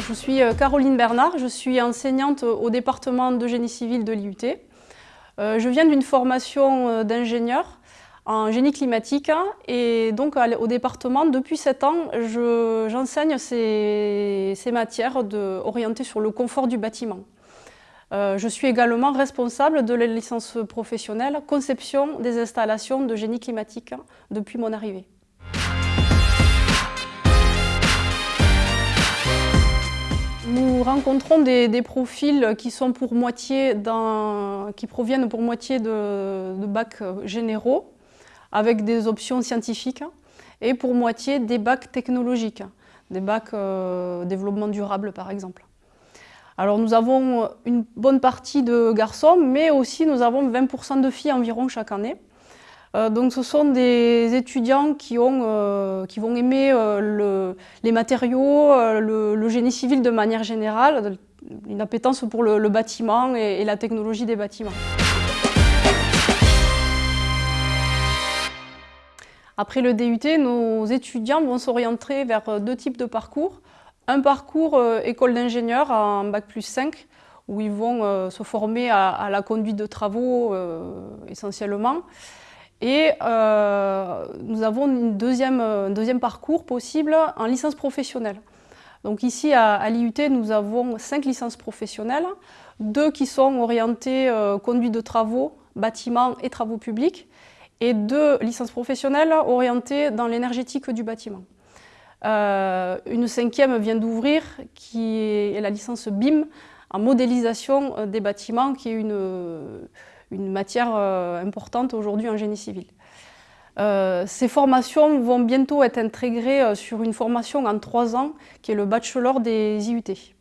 je suis euh, Caroline Bernard, je suis enseignante au département de génie civil de l'IUT. Euh, je viens d'une formation euh, d'ingénieur en génie climatique et donc au département, depuis 7 ans, j'enseigne ces, matières orientées sur le confort du bâtiment. je suis également responsable de la licence professionnelle conception des installations de génie climatique depuis mon arrivée. Nous rencontrons des, profils qui, sont pour moitié qui proviennent pour moitié de, bacs généraux, avec des options scientifiques, et pour moitié des bacs technologiques, des bacs euh, développement durable par exemple. Alors nous avons une bonne partie de garçons, mais aussi nous avons 20% de filles environ chaque année. Euh, donc ce sont des étudiants qui, ont, euh, qui vont aimer euh, les matériaux, le, génie civil de manière générale, une appétence pour le, bâtiment et, la technologie des bâtiments. Après le DUT, nos étudiants vont s'orienter vers deux types de parcours. Un parcours école d'ingénieur en Bac plus 5, où ils vont se former à, la conduite de travaux essentiellement. Et euh, nous avons une deuxième, un deuxième parcours possible en licence professionnelle. Donc ici à, l'IUT, nous avons cinq licences professionnelles, deux qui sont orientées euh, conduite de travaux, bâtiments et travaux publics, et deux licences professionnelles orientées dans l'énergétique du bâtiment. Euh, une cinquième vient d'ouvrir, qui est la licence BIM en modélisation des bâtiments, qui est une, une matière euh, importante aujourd'hui en génie civil. Euh, ces formations vont bientôt être intégrées euh, sur une formation en trois ans qui est le bachelor des IUT.